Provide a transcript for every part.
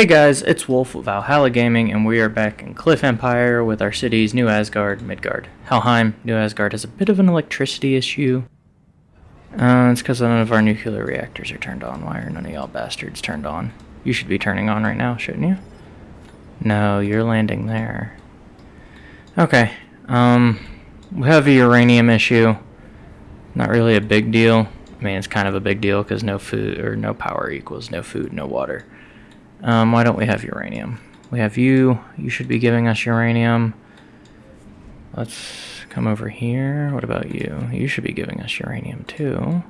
Hey guys, it's Wolf of Valhalla Gaming, and we are back in Cliff Empire with our cities New Asgard, Midgard. Helheim, New Asgard has a bit of an electricity issue. Uh, it's because none of our nuclear reactors are turned on. Why are none of y'all bastards turned on? You should be turning on right now, shouldn't you? No, you're landing there. Okay, um, we have a uranium issue. Not really a big deal. I mean, it's kind of a big deal because no food or no power equals no food, no water. Um, why don't we have uranium? We have you. You should be giving us uranium. Let's come over here. What about you? You should be giving us uranium too.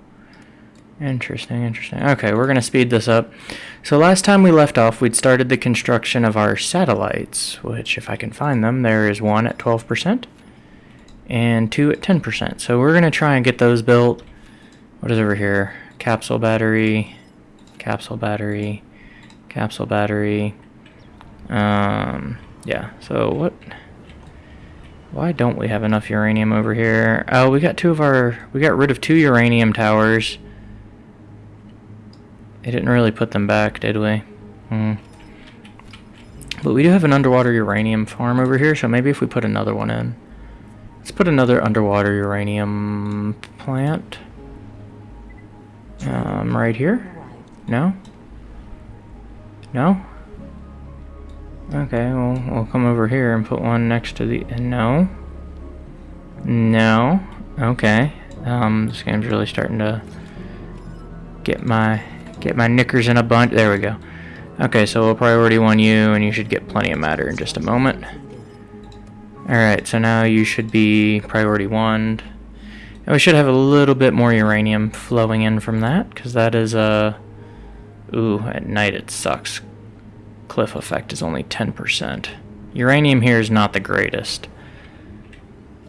Interesting, interesting. Okay, we're going to speed this up. So last time we left off, we'd started the construction of our satellites, which if I can find them, there is one at 12% and two at 10%. So we're going to try and get those built. What is over here? Capsule battery, capsule battery, capsule battery. Um, yeah, so what... Why don't we have enough uranium over here? Oh, we got two of our... We got rid of two uranium towers. They didn't really put them back, did we? Hmm. But we do have an underwater uranium farm over here, so maybe if we put another one in. Let's put another underwater uranium plant. Um, right here? No? No? Okay, well, we'll come over here and put one next to the... No. No. Okay. Um, this game's really starting to get my get my knickers in a bunch. There we go. Okay, so we'll priority one you, and you should get plenty of matter in just a moment. Alright, so now you should be priority one. And we should have a little bit more uranium flowing in from that, because that is a... Uh, ooh, at night it sucks cliff effect is only 10%. Uranium here is not the greatest.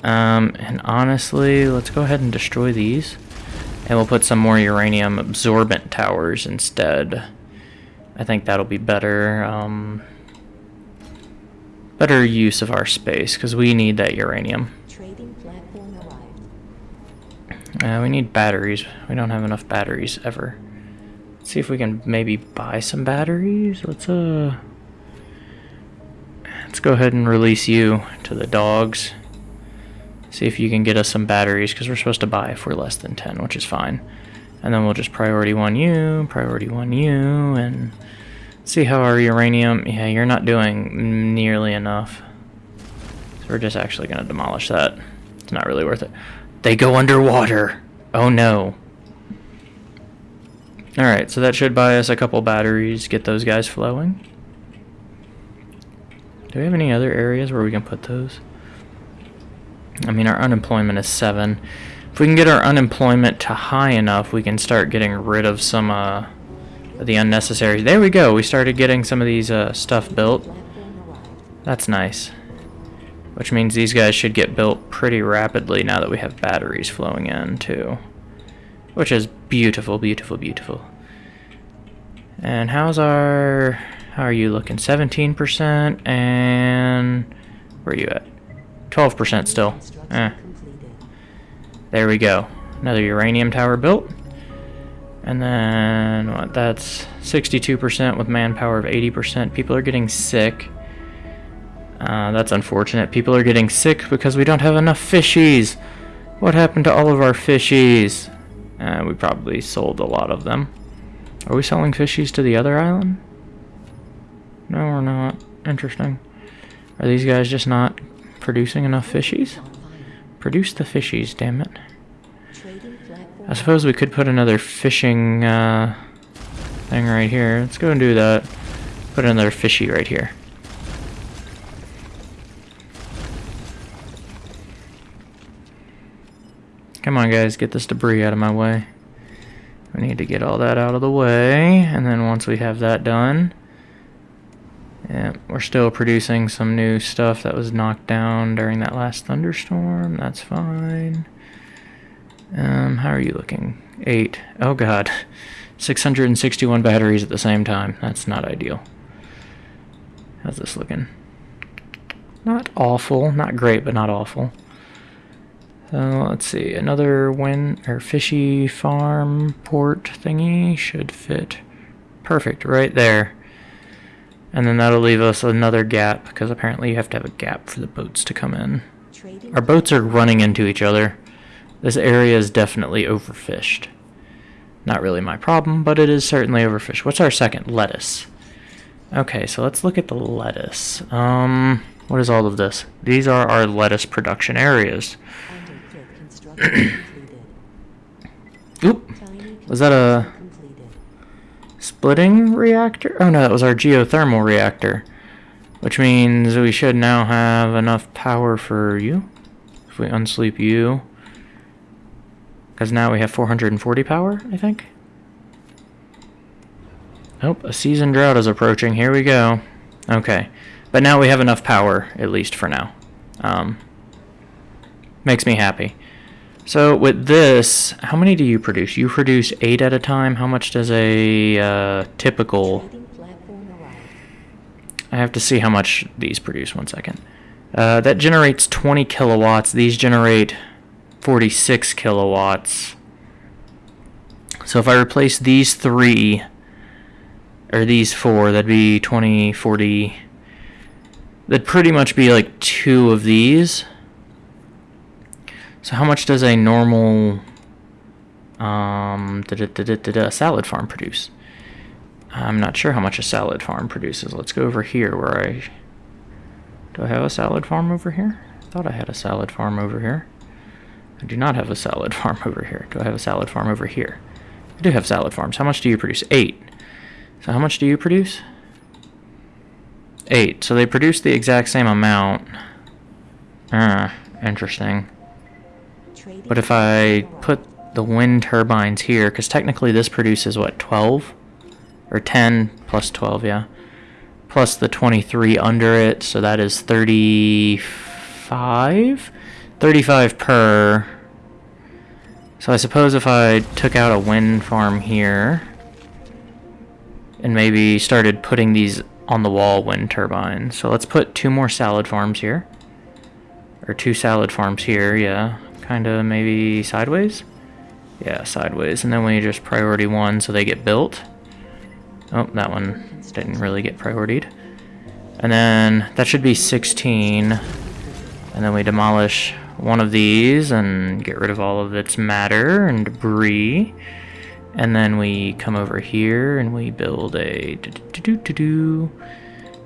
Um, and honestly, let's go ahead and destroy these. And we'll put some more uranium absorbent towers instead. I think that'll be better. Um, better use of our space, because we need that uranium. Uh, we need batteries. We don't have enough batteries ever see if we can maybe buy some batteries. Let's uh let's go ahead and release you to the dogs. See if you can get us some batteries because we're supposed to buy if we're less than 10, which is fine. And then we'll just priority one you, priority one you, and see how our uranium. Yeah, you're not doing nearly enough. So we're just actually going to demolish that. It's not really worth it. They go underwater. Oh no. Alright, so that should buy us a couple batteries, get those guys flowing. Do we have any other areas where we can put those? I mean, our unemployment is 7. If we can get our unemployment to high enough, we can start getting rid of some uh, of the unnecessary... There we go, we started getting some of these uh, stuff built. That's nice. Which means these guys should get built pretty rapidly now that we have batteries flowing in, too. Which is beautiful, beautiful, beautiful. And how's our... How are you looking? 17% and... Where are you at? 12% still. Eh. There we go. Another uranium tower built. And then, what, that's 62% with manpower of 80%. People are getting sick. Uh, that's unfortunate. People are getting sick because we don't have enough fishies. What happened to all of our fishies? Uh, we probably sold a lot of them. Are we selling fishies to the other island? No, we're not. Interesting. Are these guys just not producing enough fishies? Produce the fishies, damn it. I suppose we could put another fishing uh, thing right here. Let's go and do that. Put another fishy right here. Come on, guys, get this debris out of my way. We need to get all that out of the way, and then once we have that done, yeah, we're still producing some new stuff that was knocked down during that last thunderstorm. That's fine. Um, how are you looking? Eight. Oh god. 661 batteries at the same time. That's not ideal. How's this looking? Not awful. Not great, but not awful. So let's see, another wind or fishy farm port thingy should fit perfect right there. And then that'll leave us another gap, because apparently you have to have a gap for the boats to come in. Our boats are running into each other. This area is definitely overfished. Not really my problem, but it is certainly overfished. What's our second? Lettuce. Okay, so let's look at the lettuce. Um, what is all of this? These are our lettuce production areas. Oop, was that a splitting reactor? Oh no, that was our geothermal reactor. Which means we should now have enough power for you. If we unsleep you. Because now we have 440 power, I think. Oh, a season drought is approaching. Here we go. Okay. But now we have enough power, at least for now. Um, makes me happy. So with this, how many do you produce? You produce eight at a time. How much does a uh, typical? I have to see how much these produce. One second. Uh, that generates 20 kilowatts. These generate 46 kilowatts. So if I replace these three, or these four, that'd be 20, 40. That'd pretty much be like two of these. So how much does a normal um, da -da -da salad farm produce? I'm not sure how much a salad farm produces. Let's go over here where I... Do I have a salad farm over here? I thought I had a salad farm over here. I do not have a salad farm over here. Do I have a salad farm over here? I do have salad farms. How much do you produce? Eight. So how much do you produce? Eight. So they produce the exact same amount. Ah, interesting. But if I put the wind turbines here, because technically this produces what, 12? Or 10 plus 12, yeah. Plus the 23 under it, so that is 35? 35 per. So I suppose if I took out a wind farm here, and maybe started putting these on the wall wind turbines. So let's put two more salad farms here. Or two salad farms here, yeah. Kind of maybe sideways? Yeah, sideways. And then we just priority one so they get built. Oh, that one didn't really get prioritied. And then that should be 16. And then we demolish one of these and get rid of all of its matter and debris. And then we come over here and we build a do-do-do-do-do,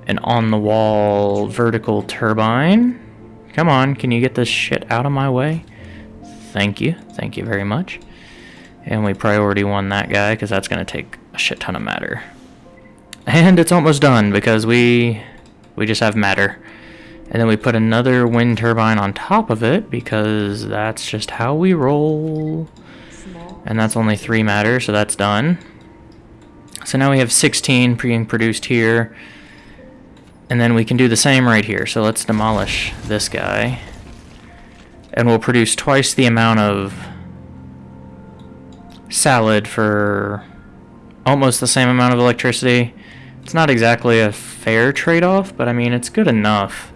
an on-the-wall vertical turbine. Come on, can you get this shit out of my way? Thank you. Thank you very much. And we priority one that guy because that's going to take a shit ton of matter. And it's almost done because we we just have matter. And then we put another wind turbine on top of it because that's just how we roll. And that's only three matter, so that's done. So now we have 16 being produced here. And then we can do the same right here. So let's demolish this guy. And we'll produce twice the amount of salad for almost the same amount of electricity. It's not exactly a fair trade-off, but I mean, it's good enough.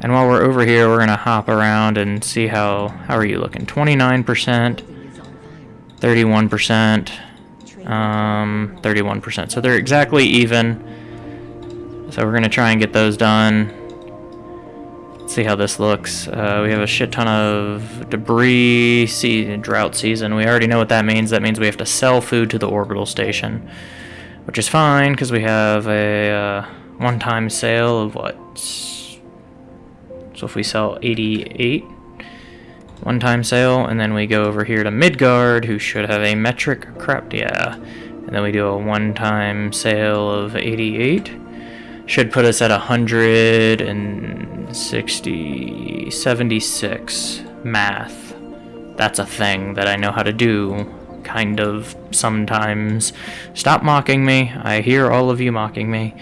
And while we're over here, we're gonna hop around and see how, how are you looking? 29%, building is on fire. 31%, um, 31%. So they're exactly even. So we're gonna try and get those done. See how this looks. Uh, we have a shit ton of debris, see, drought season. We already know what that means. That means we have to sell food to the orbital station, which is fine because we have a uh, one-time sale of what? So if we sell 88, one-time sale, and then we go over here to Midgard, who should have a metric crap, yeah, and then we do a one-time sale of 88. Should put us at 160, 76 math. That's a thing that I know how to do, kind of, sometimes. Stop mocking me. I hear all of you mocking me.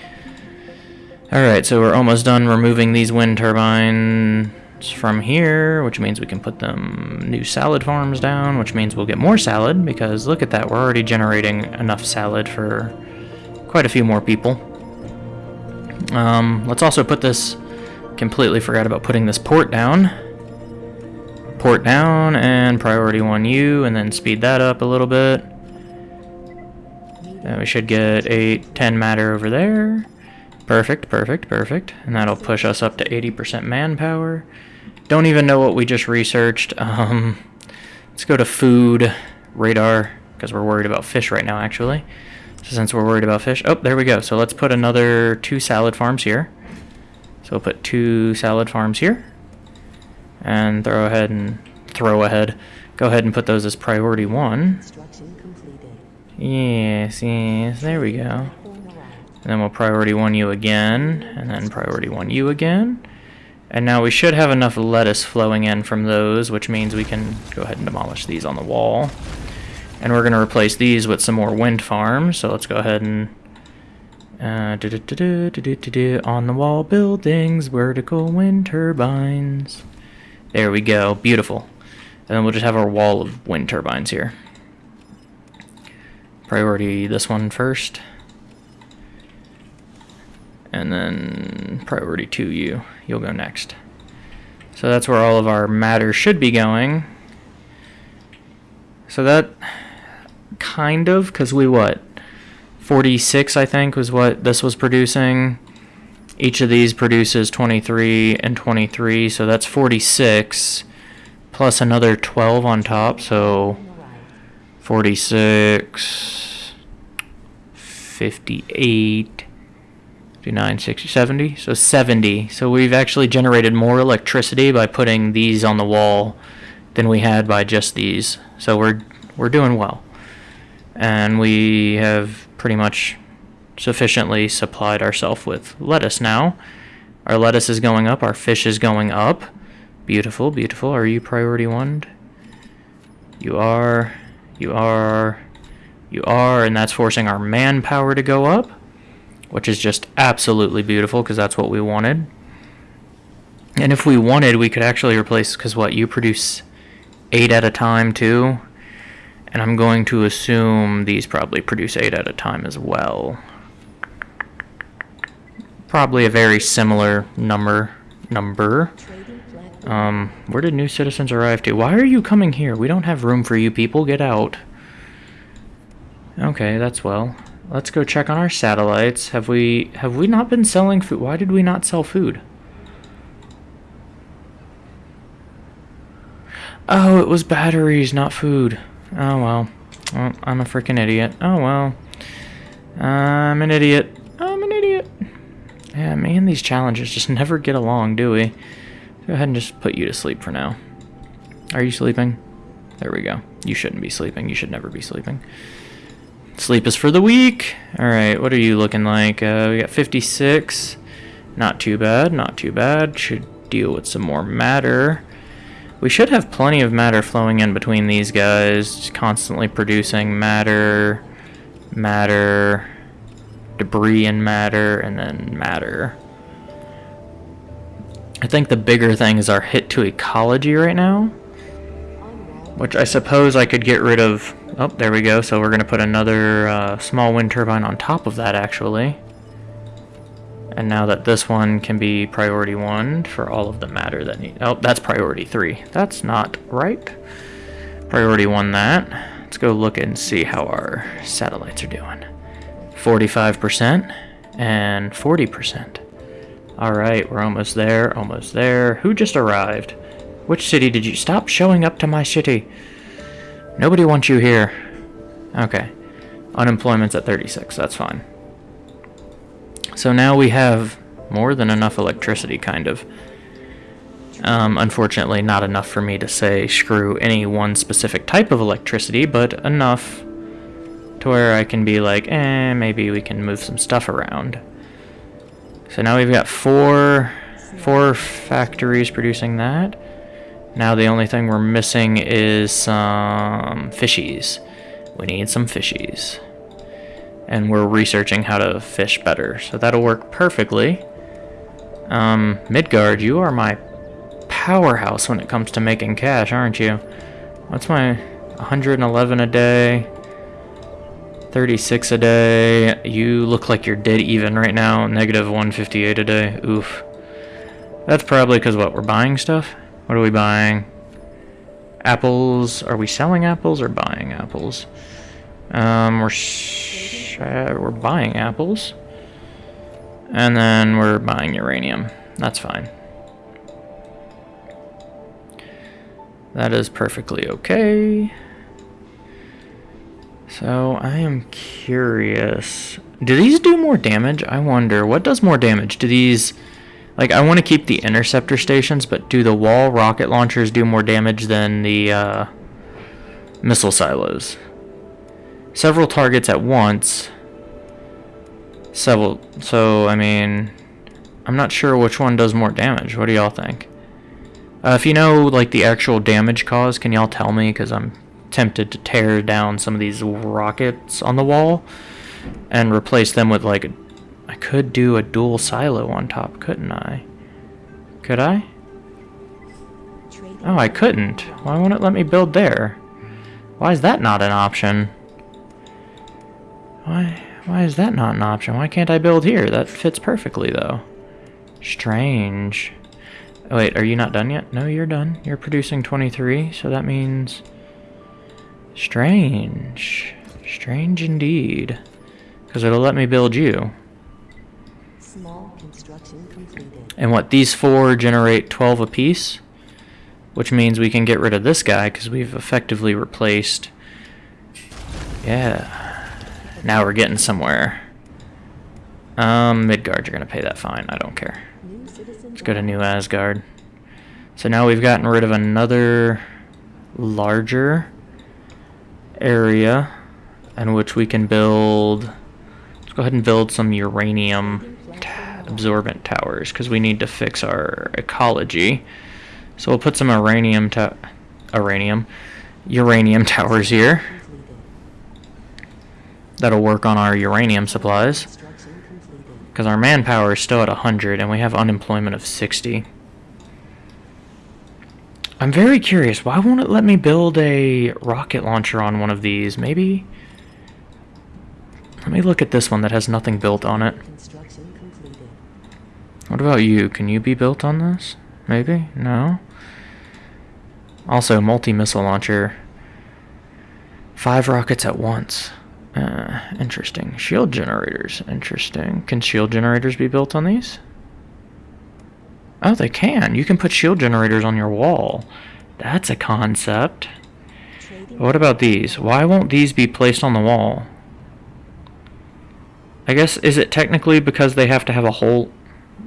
Alright, so we're almost done removing these wind turbines from here, which means we can put them new salad farms down, which means we'll get more salad, because look at that, we're already generating enough salad for quite a few more people. Um, let's also put this, completely forgot about putting this port down. Port down, and priority 1U, and then speed that up a little bit. And we should get 8, 10 matter over there. Perfect, perfect, perfect. And that'll push us up to 80% manpower. Don't even know what we just researched. Um, let's go to food radar because we're worried about fish right now, actually. So since we're worried about fish, oh, there we go. So let's put another two salad farms here. So we'll put two salad farms here, and throw ahead and throw ahead. Go ahead and put those as priority one. Yes, yes, there we go. And then we'll priority one you again, and then priority one you again. And now we should have enough lettuce flowing in from those, which means we can go ahead and demolish these on the wall. And we're going to replace these with some more wind farms, so let's go ahead and... Uh, do -do -do on the wall buildings, vertical wind turbines. There we go, beautiful. And then we'll just have our wall of wind turbines here. Priority this one first. And then priority to you. You'll go next. So that's where all of our matter should be going. So that kind of, because we what? 46, I think, was what this was producing. Each of these produces 23 and 23, so that's 46. Plus another 12 on top, so Corn 46, 58, 59, 60, 70. So 70. So we've actually generated more electricity by putting these on the wall than we had by just these. So we're we're doing well. And we have pretty much sufficiently supplied ourselves with lettuce now. Our lettuce is going up, our fish is going up. Beautiful, beautiful. Are you priority one? You are, you are, you are, and that's forcing our manpower to go up, which is just absolutely beautiful because that's what we wanted. And if we wanted, we could actually replace, because what, you produce eight at a time too? And I'm going to assume these probably produce eight at a time as well. Probably a very similar number. Number. Um, where did new citizens arrive to? Why are you coming here? We don't have room for you people. Get out. Okay, that's well. Let's go check on our satellites. Have we have we not been selling food? Why did we not sell food? Oh, it was batteries, not food. Oh well. I'm a freaking idiot. Oh well. I'm an idiot. I'm an idiot. Yeah, man, these challenges just never get along, do we? Go ahead and just put you to sleep for now. Are you sleeping? There we go. You shouldn't be sleeping. You should never be sleeping. Sleep is for the weak. Alright, what are you looking like? Uh, we got 56. Not too bad, not too bad. Should deal with some more matter. We should have plenty of matter flowing in between these guys, constantly producing matter, matter, debris and matter, and then matter. I think the bigger thing is our hit to ecology right now, which I suppose I could get rid of. Oh, there we go. So we're going to put another uh, small wind turbine on top of that, actually. And now that this one can be priority one for all of the matter that need. Oh, that's priority three. That's not right. Priority one that. Let's go look and see how our satellites are doing. 45% and 40%. Alright, we're almost there, almost there. Who just arrived? Which city did you... Stop showing up to my city. Nobody wants you here. Okay. Unemployment's at 36, that's fine. So now we have more than enough electricity, kind of. Um, unfortunately, not enough for me to say screw any one specific type of electricity, but enough to where I can be like, eh, maybe we can move some stuff around. So now we've got four, four factories producing that. Now the only thing we're missing is some fishies. We need some fishies. And we're researching how to fish better, so that'll work perfectly. Um, Midgard, you are my powerhouse when it comes to making cash, aren't you? What's my 111 a day? 36 a day. You look like you're dead even right now. Negative 158 a day. Oof. That's probably because what? We're buying stuff? What are we buying? Apples. Are we selling apples or buying apples? Um, we're we're buying apples. And then we're buying uranium. That's fine. That is perfectly okay. So I am curious. Do these do more damage? I wonder. What does more damage? Do these... Like, I want to keep the interceptor stations, but do the wall rocket launchers do more damage than the uh, missile silos? Several targets at once. Several... So, I mean... I'm not sure which one does more damage. What do y'all think? Uh, if you know, like, the actual damage cause, can y'all tell me? Because I'm tempted to tear down some of these rockets on the wall and replace them with, like, I could do a dual silo on top, couldn't I? Could I? Oh, I couldn't. Why won't it let me build there? Why is that not an option? Why why is that not an option? Why can't I build here? That fits perfectly though. Strange. Wait, are you not done yet? No, you're done. You're producing 23, so that means strange. Strange indeed. Cuz it'll let me build you. Small construction completed. And what, these four generate 12 apiece? Which means we can get rid of this guy because we've effectively replaced... Yeah. Now we're getting somewhere. Um, Midgard, you're going to pay that fine. I don't care. Let's go to New Asgard. So now we've gotten rid of another larger area in which we can build... Let's go ahead and build some uranium absorbent towers because we need to fix our ecology. So we'll put some uranium to uranium uranium towers here. That'll work on our uranium supplies because our manpower is still at 100 and we have unemployment of 60. I'm very curious. Why won't it let me build a rocket launcher on one of these? Maybe. Let me look at this one that has nothing built on it. What about you? Can you be built on this? Maybe? No? Also, multi-missile launcher. Five rockets at once. Uh, interesting. Shield generators. Interesting. Can shield generators be built on these? Oh, they can. You can put shield generators on your wall. That's a concept. What about these? Why won't these be placed on the wall? I guess, is it technically because they have to have a hole?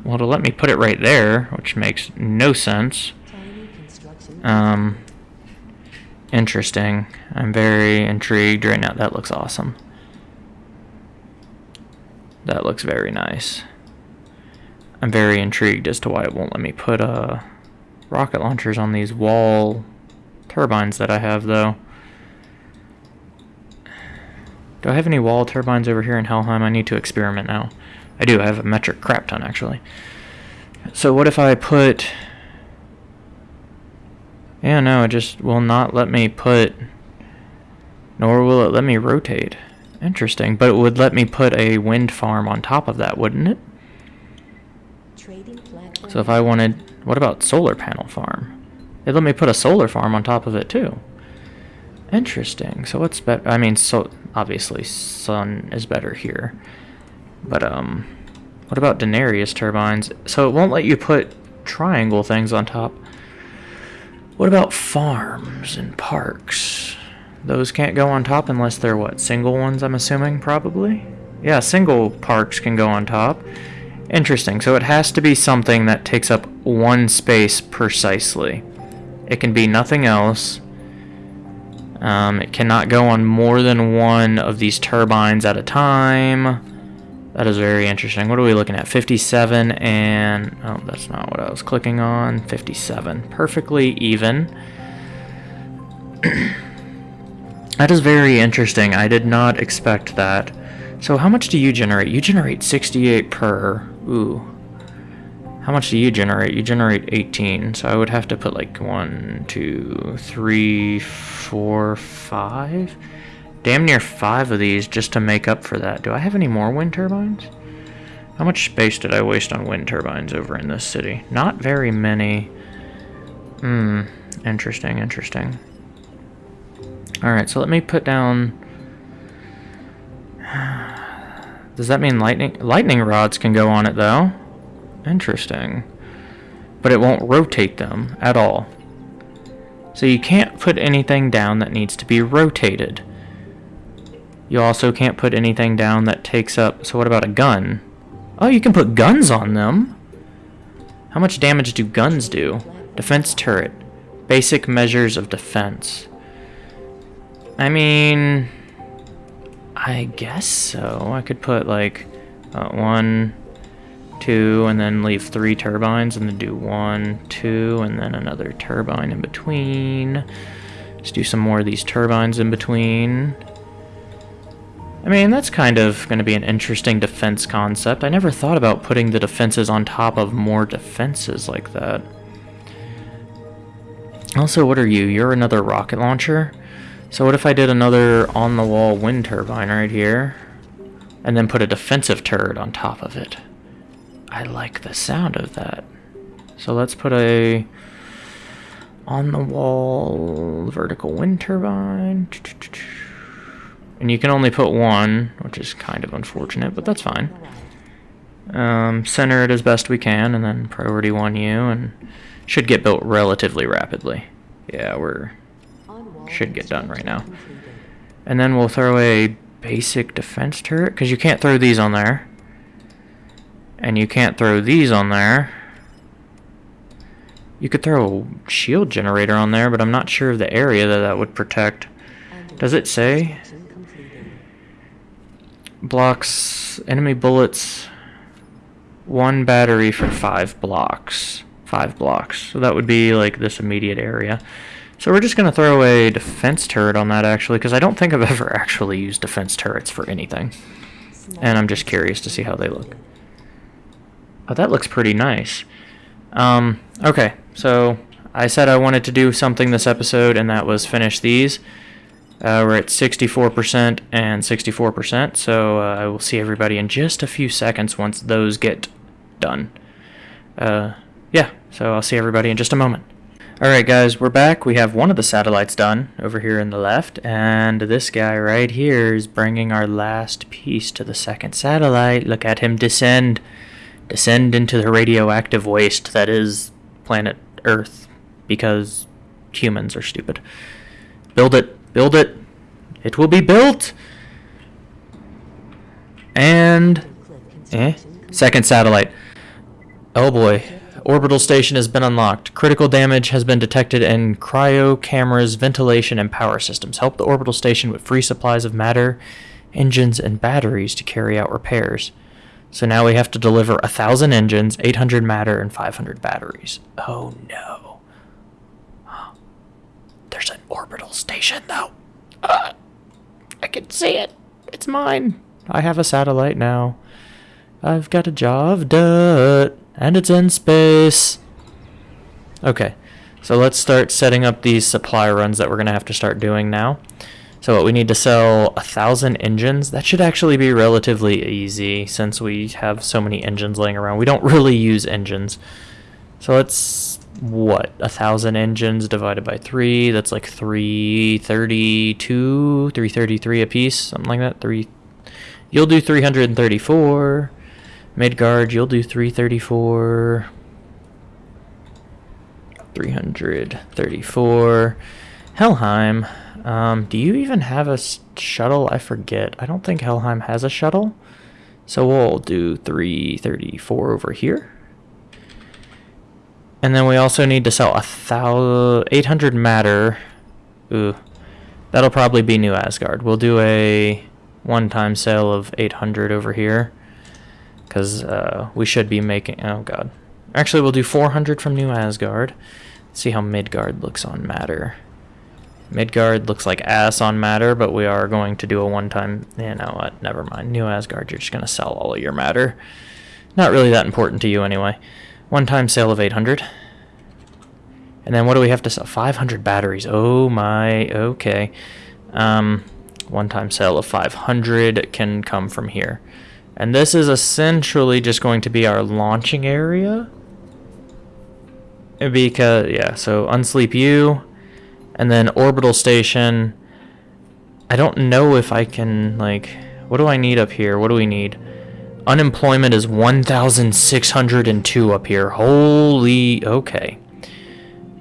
Well, to let me put it right there, which makes no sense. Um, interesting. I'm very intrigued right now. That looks awesome. That looks very nice. I'm very intrigued as to why it won't let me put uh, rocket launchers on these wall turbines that I have, though. Do I have any wall turbines over here in Helheim? I need to experiment now. I do. I have a metric crap ton, actually. So what if I put... Yeah, no, it just will not let me put... Nor will it let me rotate. Interesting. But it would let me put a wind farm on top of that, wouldn't it? So if I wanted... What about solar panel farm? It let me put a solar farm on top of it, too. Interesting. So what's better? I mean, so obviously sun is better here. But, um... What about Darrieus turbines? So it won't let you put triangle things on top. What about farms and parks? Those can't go on top unless they're what? Single ones, I'm assuming, probably? Yeah, single parks can go on top. Interesting. So it has to be something that takes up one space precisely. It can be nothing else. Um, it cannot go on more than one of these turbines at a time. That is very interesting. What are we looking at? 57 and... Oh, that's not what I was clicking on. 57. Perfectly even. that is very interesting. I did not expect that. So how much do you generate? You generate 68 per. Ooh. How much do you generate? You generate 18. So I would have to put like one, two, three, four, five. Damn near five of these just to make up for that. Do I have any more wind turbines? How much space did I waste on wind turbines over in this city? Not very many. Hmm. Interesting, interesting. Alright, so let me put down Does that mean lightning lightning rods can go on it though? Interesting. But it won't rotate them at all. So you can't put anything down that needs to be rotated. You also can't put anything down that takes up... So what about a gun? Oh, you can put guns on them. How much damage do guns do? Defense turret. Basic measures of defense. I mean... I guess so. I could put like uh, one, two, and then leave three turbines, and then do one, two, and then another turbine in between. Let's do some more of these turbines in between. I mean, that's kind of going to be an interesting defense concept. I never thought about putting the defenses on top of more defenses like that. Also, what are you? You're another rocket launcher? So what if I did another on-the-wall wind turbine right here, and then put a defensive turret on top of it? I like the sound of that. So let's put a on-the-wall vertical wind turbine. And you can only put one, which is kind of unfortunate, but that's fine. Um, center it as best we can, and then priority one U, and should get built relatively rapidly. Yeah, we're should get done right now. And then we'll throw a basic defense turret, because you can't throw these on there. And you can't throw these on there. You could throw a shield generator on there, but I'm not sure of the area that that would protect. Does it say? Blocks enemy bullets one battery for five blocks. Five blocks. So that would be like this immediate area. So we're just going to throw a defense turret on that actually, because I don't think I've ever actually used defense turrets for anything. And I'm just curious to see how they look. Oh, that looks pretty nice. Um, okay, so I said I wanted to do something this episode, and that was finish these. Uh, we're at 64% and 64%, so uh, I will see everybody in just a few seconds once those get done. Uh, yeah, so I'll see everybody in just a moment. Alright guys, we're back. We have one of the satellites done over here in the left, and this guy right here is bringing our last piece to the second satellite. Look at him descend. Descend into the radioactive waste that is planet Earth, because humans are stupid. Build it. Build it. It will be built! And... Eh? Second satellite. Oh boy. Orbital station has been unlocked. Critical damage has been detected in cryo cameras, ventilation, and power systems. Help the orbital station with free supplies of matter, engines, and batteries to carry out repairs. So now we have to deliver a thousand engines, 800 matter, and 500 batteries. Oh no. There's an orbital station though. Uh, I can see it. It's mine. I have a satellite now. I've got a job done. And it's in space. Okay, so let's start setting up these supply runs that we're going to have to start doing now. So what we need to sell a thousand engines. That should actually be relatively easy since we have so many engines laying around. We don't really use engines. So let's, what, a thousand engines divided by three. That's like 332, 333 a piece, something like that. Three. You'll do 334. Midgard, you'll do 334. 334. Helheim, um, do you even have a shuttle? I forget. I don't think Helheim has a shuttle. So we'll do 334 over here. And then we also need to sell a thousand, 800 matter. Ooh, that'll probably be New Asgard. We'll do a one-time sale of 800 over here. Because uh, we should be making... Oh, God. Actually, we'll do 400 from New Asgard. Let's see how Midgard looks on matter. Midgard looks like ass on matter, but we are going to do a one-time... You know what? Never mind. New Asgard, you're just going to sell all of your matter. Not really that important to you anyway. One-time sale of 800. And then what do we have to sell? 500 batteries. Oh my... Okay. Um, one-time sale of 500 can come from here. And this is essentially just going to be our launching area. Because, yeah, so Unsleep You, and then Orbital Station. I don't know if I can, like, What do I need up here? What do we need? Unemployment is 1,602 up here. Holy... Okay.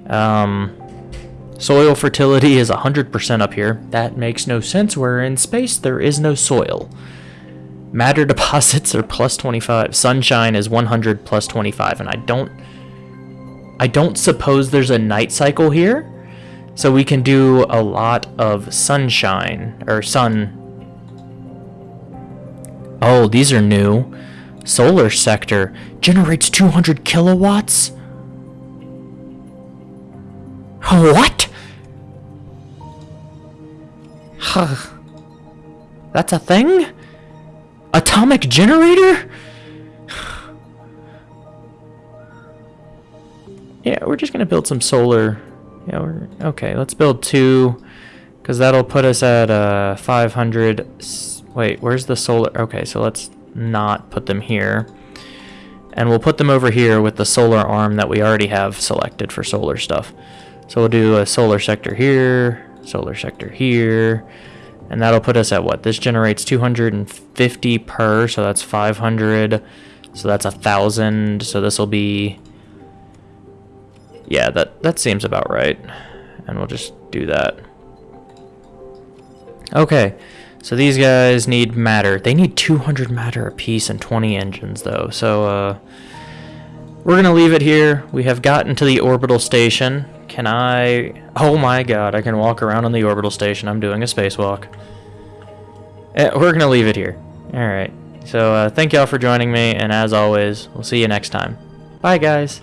Um... Soil fertility is 100% up here. That makes no sense. We're in space. There is no soil. Matter deposits are plus 25. Sunshine is 100 plus 25. And I don't... I don't suppose there's a night cycle here. So we can do a lot of sunshine. Or sun... Oh, these are new. Solar sector generates 200 kilowatts? What? Huh. That's a thing? Atomic generator? yeah, we're just gonna build some solar. Yeah, we're okay. Let's build two, because that'll put us at uh 500. Wait, where's the solar? Okay, so let's not put them here, and we'll put them over here with the solar arm that we already have selected for solar stuff. So we'll do a solar sector here, solar sector here, and that'll put us at what? This generates 250 per, so that's 500. So that's a thousand. So this will be, yeah, that that seems about right. And we'll just do that. Okay, so these guys need matter. They need 200 matter apiece and 20 engines though. So uh, we're gonna leave it here. We have gotten to the orbital station. Can I? Oh my god, I can walk around on the orbital station. I'm doing a spacewalk. Eh, we're gonna leave it here. Alright. So uh, thank y'all for joining me, and as always, we'll see you next time. Bye guys.